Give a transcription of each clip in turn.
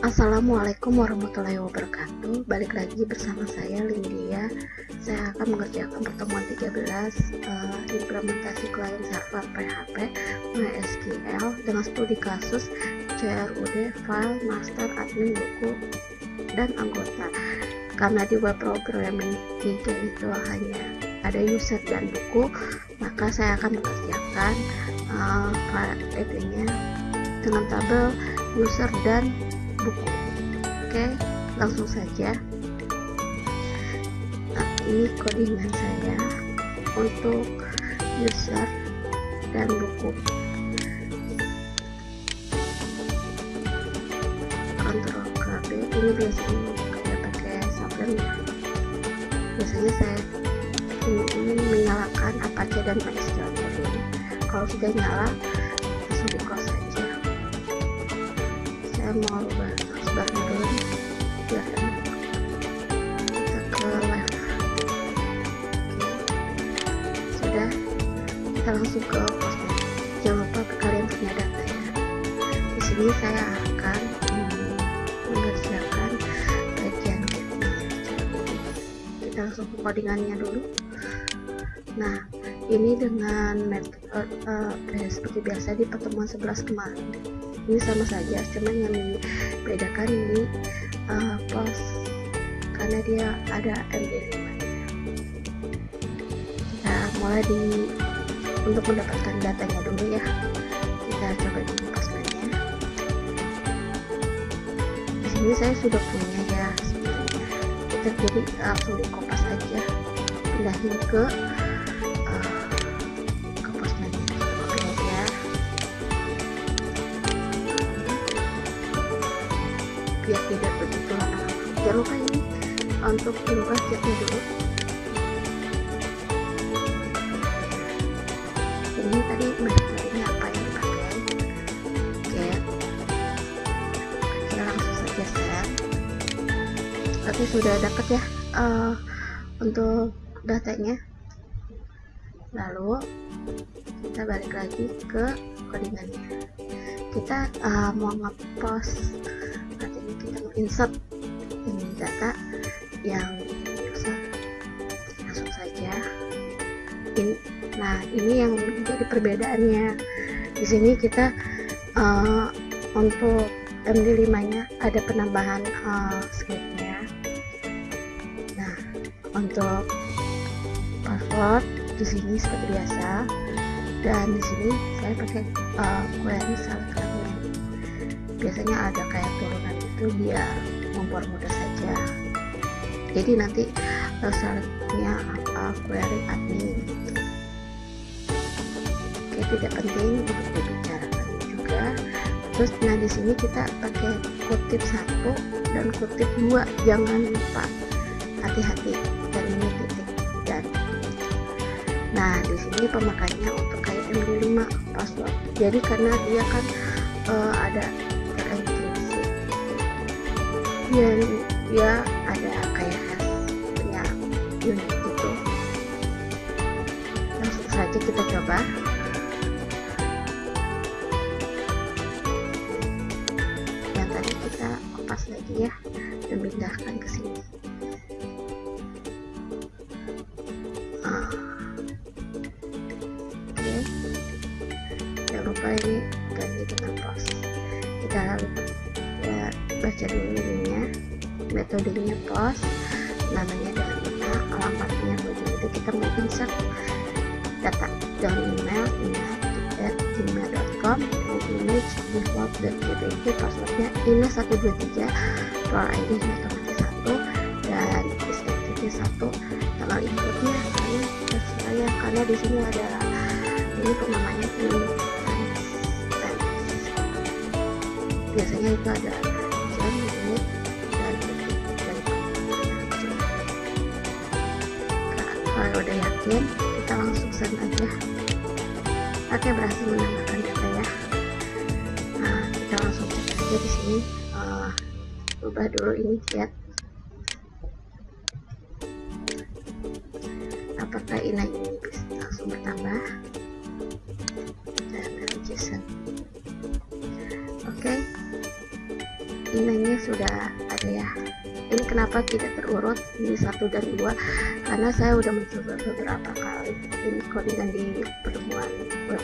Assalamualaikum warahmatullahi wabarakatuh. Balik lagi bersama saya Lindia Saya akan mengerjakan pertemuan 13 uh, Implementasi klien server PHP MySQL Dengan studi kasus CRUD, file, master, admin, buku, dan anggota. Karena di web programming 3 itu hanya ada user dan buku Maka saya akan mengerjakan uh, nya dengan tabel user dan buku oke langsung saja. Nah, ini codingan saya untuk user dan buku. Kontrol KB ini biasanya kita pakai sablon biasanya saya ingin menyalakan Apache dan MySQL kalau sudah nyala langsung di close saya mau sebarnya dulu enak kita ke left. Sudah. Kita langsung ke postnya jangan lupa kalian punya data ya. Di sini saya akan mengerjakan bagian kita langsung ke codingannya dulu. Nah ini dengan metode uh, uh, seperti biasa di pertemuan 11 kemarin ini sama saja cuman yang dibedakan ini uh, pos karena dia ada MD5 kita mulai di untuk mendapatkan datanya dulu ya. Kita coba di postnya di sini saya sudah punya ya kita jadi langsung di kopas aja. Pindahin ke jangan lupa ini. Untuk dirubah catnya dulu. Ini tadi metodenya apa yang dipakai? Oke langsung saja set oke sudah dapat ya uh, untuk datanya. Lalu kita balik lagi ke codingannya. Kita uh, mau ngepost insert. ini data yang bisa langsung saja. Ini nah ini yang menjadi perbedaannya. Di sini kita uh, untuk MD5 nya ada penambahan uh, scriptnya. Nah untuk password di sini seperti biasa. Dan di sini saya pakai uh, query select biasanya ada kayak turunan itu biar mempermudah saja jadi nanti syaratnya apa query admin. Gitu oke tidak penting untuk dibicarakan juga. Terus nah di sini kita pakai kutip satu dan kutip dua. Jangan lupa hati-hati dan ini titik dan nah di sini pemakainya untuk kayak MD5 password. Jadi karena dia kan uh, ada ya dia ada kayak punya unit gitu. Langsung saja kita coba. Yang tadi kita kopas lagi ya dan pindahkan ke sini metodenya post namanya dengan email alamatnya begini itu kita mau insert data dari email email at gmail.com image default dan itu passwordnya email 123 roll id otomatis satu dan STTP satu. Tanggal inputnya saya saya karena di sini ada ini penamanya ini biasanya itu ada udah yakin kita langsung send aja. Oke berhasil menambahkan data ya. Nah kita langsung cek aja di sini. Uh, ubah dulu ini chat. Apakah ini bisa langsung bertambah kenapa tidak terurut ini satu dan dua? Karena saya udah mencoba beberapa kali ini codingan di pertemuan web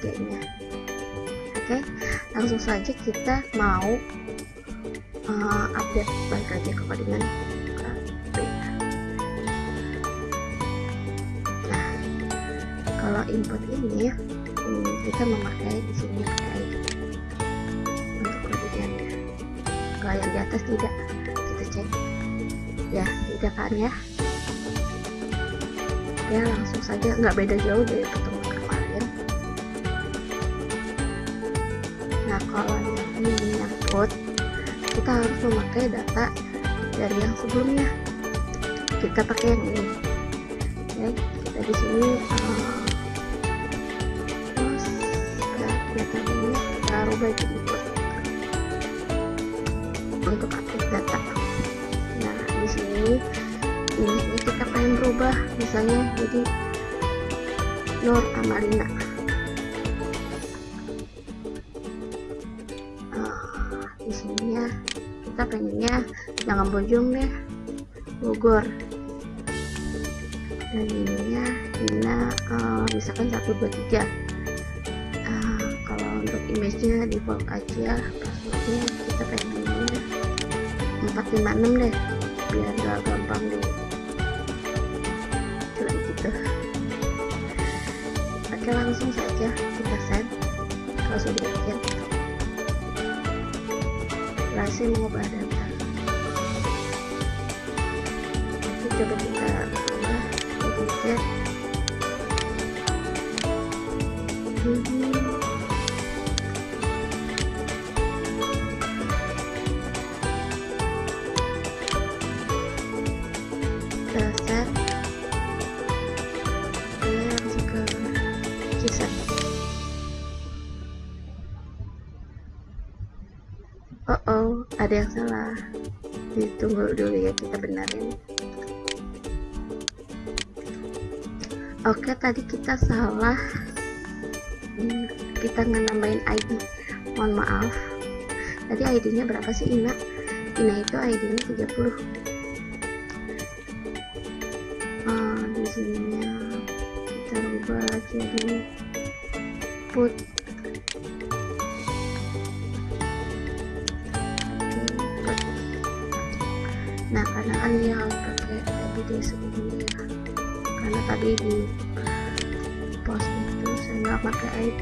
nya oke langsung saja kita mau uh, update balik aja ke codingan nah kalau input ini hmm, kita memakai di sini pakai kalau yang di atas tidak cek ya tidak kan ya. Ya langsung saja. Nggak beda jauh dari pertemuan kemarin. Nah kalau yang ini menyangkut kita harus memakai data dari yang sebelumnya. Kita pakai yang ini. Ya kita di sini uh, terus data ini. Kita rubah jadi untuk update ini kita pengen berubah misalnya jadi Nur Amalina uh, di sini ya kita pengennya jangan bojong deh Bogor. Dan ininya Ina uh, misalkan 123 uh, kalau untuk image-nya default aja passwordnya kita pengennya 456 deh biar gak gampang deh oke langsung saja kita send kalau sudah yakin berhasil mengubah data oke coba kita ubah kita hmm. Ada yang salah ditunggu dulu ya kita benerin. Oke tadi kita salah. Hmm, kita nambahin ID mohon maaf. Tadi ID nya berapa sih Ina? Ina itu ID nya 30 oh, di sini kita ubah jadi put harus pakai video segini ya karena tadi di post itu saya nggak pakai ID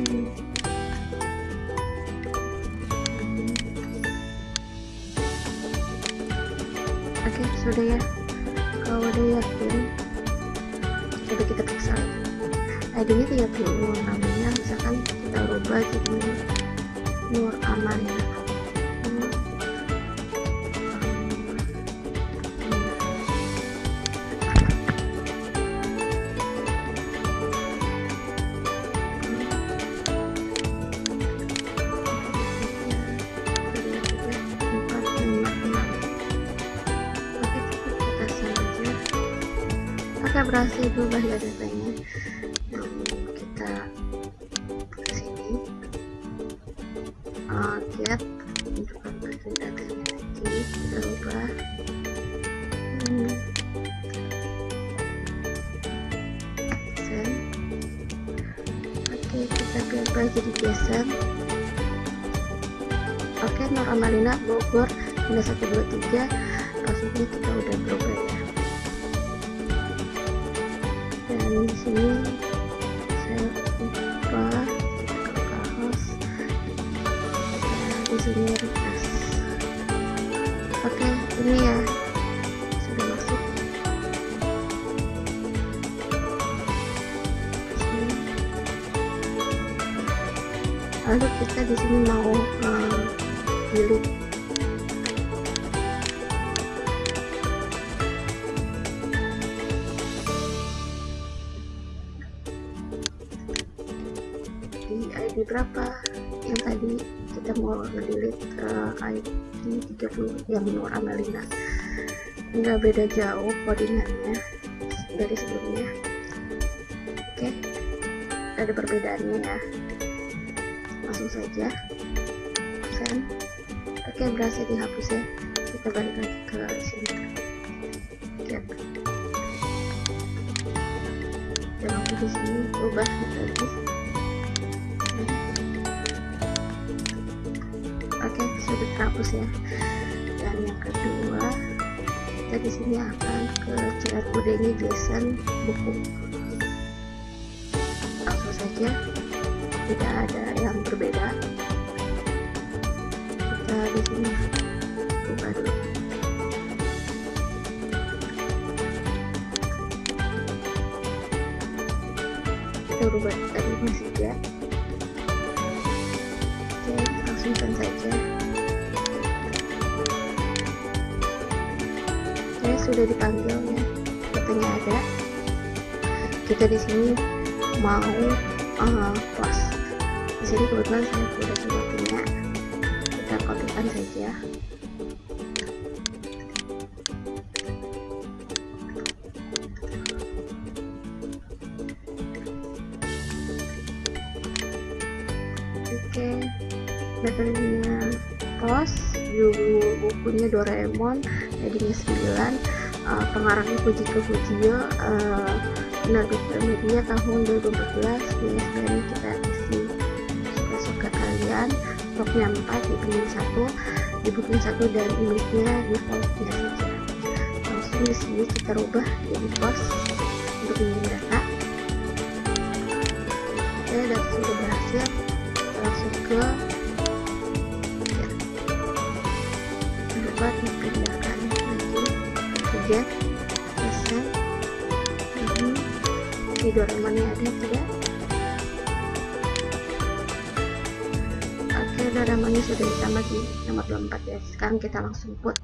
oke sudah ya. Kalau udah yakin coba kita periksa. ID nya 30 namanya misalkan kita rubah jadi Nur Aman ya berhasil berubah ya datanya nah, kita ke sini. Uh, get untuk bagian datanya lagi kita ubah. Hmm. send oke kita ubah jadi geser. Oke Nur Amalina Bogor 123 maksudnya kita udah berubah dan di sini saya ke kaos. Sini refresh oke ini ya. Sudah masuk. Lalu kita di sini mau delete berapa? Yang tadi kita mau delete uh, ID 30 yang Nur Amelina nggak beda jauh koordinatnya dari sebelumnya. Oke okay. ada perbedaannya ya. Langsung saja. Send oke berhasil dihapus ya. Kita balik lagi ke sini. Dan aku di sini ubah lagi terhapus ya. Dan yang kedua kita di sini akan ke chat kodenya JSON buku. Langsung saja tidak ada yang berbeda. Kita di sini buka dulu. Kita rubah tadi masih ya. Oke langsungkan saja sudah dipanggil ya. Katanya ada. Kita di sini mau uh, post di sini kebetulan saya sudah sudah punya kita kopikan saja bukunya Doraemon headingnya 9 uh, pengarangnya Fujiko Fujio uh, penerbit media tahun 2014 di SBN kita isi. Suka-suka kalian stoknya 4 dibeli 1 dibukuin 1 dan image-nya defaultnya saja. Langsung di sini kita rubah jadi post untuk mengirim data oke data sudah berhasil langsung ke dapat dipindahkan lagi ke get selesai ini di Doraemonnya ada tidak? Oke Doraemonnya sudah ditambah di nomor 24 ya. Sekarang kita langsung put.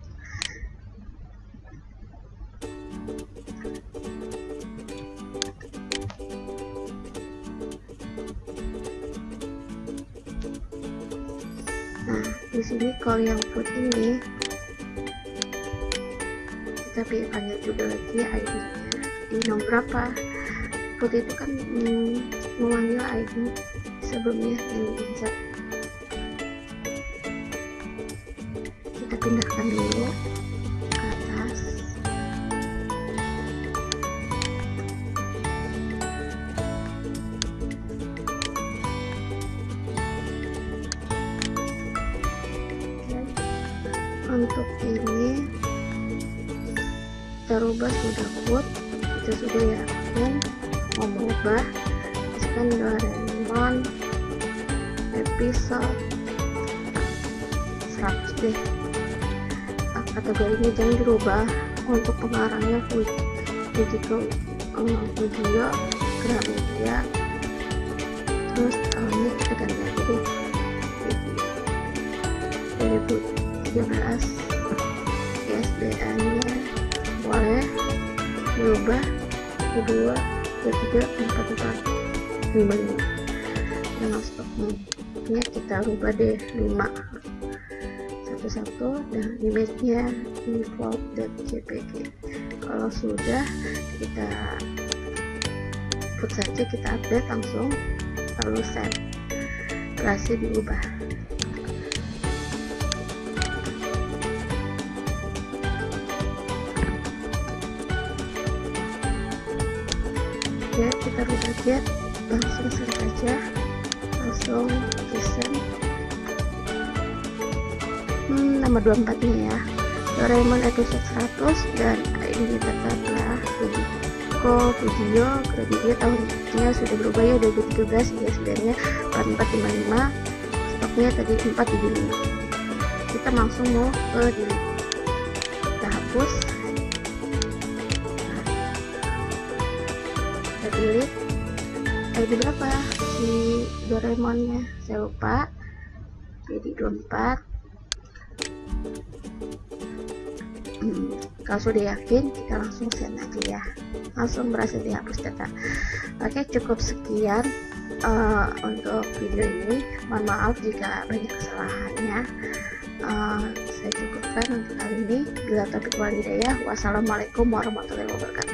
Nah di sini kalau yang put ini kita panggil juga lagi ID nya di nomor berapa? Put itu kan hmm, memanggil ID sebelumnya yang insert kita pindahkan dulu ke atas. Untuk ini kita rubah sudah put kita sudah yakin mau merubah. Misalkan Doraemon episode 100 deh. Nah, kategorinya jangan dirubah. Untuk pengarangnya Fujiko um, Fujio Gramedia terus tahunnya kita ganti aja deh. 2013 dirubah kedua ketiga empat empat lima lima. Dengan stoknya kita rubah deh lima. Satu satu dan image nya default dan jpg kalau sudah kita put saja kita update langsung lalu save berhasil diubah ya kita rubah aja langsung select aja. Langsung listen. Hmm, nama 24 nya ya. Doraemon episode 100 dan ini tetaplah Fujiko Fujio kreditnya tahunnya sudah berubah ya 2013 ya sebenarnya 4455 stoknya tadi 475 kita langsung mau ke kita hapus ID berapa? Si Doraemonnya. Saya lupa. Jadi 24 hmm, kalau sudah yakin kita langsung send aja ya. Langsung berhasil dihapus data. Oke cukup sekian uh, untuk video ini. Mohon maaf jika banyak kesalahannya. Uh, saya cukupkan untuk kali ini. Bila topik walidayah wassalamualaikum warahmatullahi wabarakatuh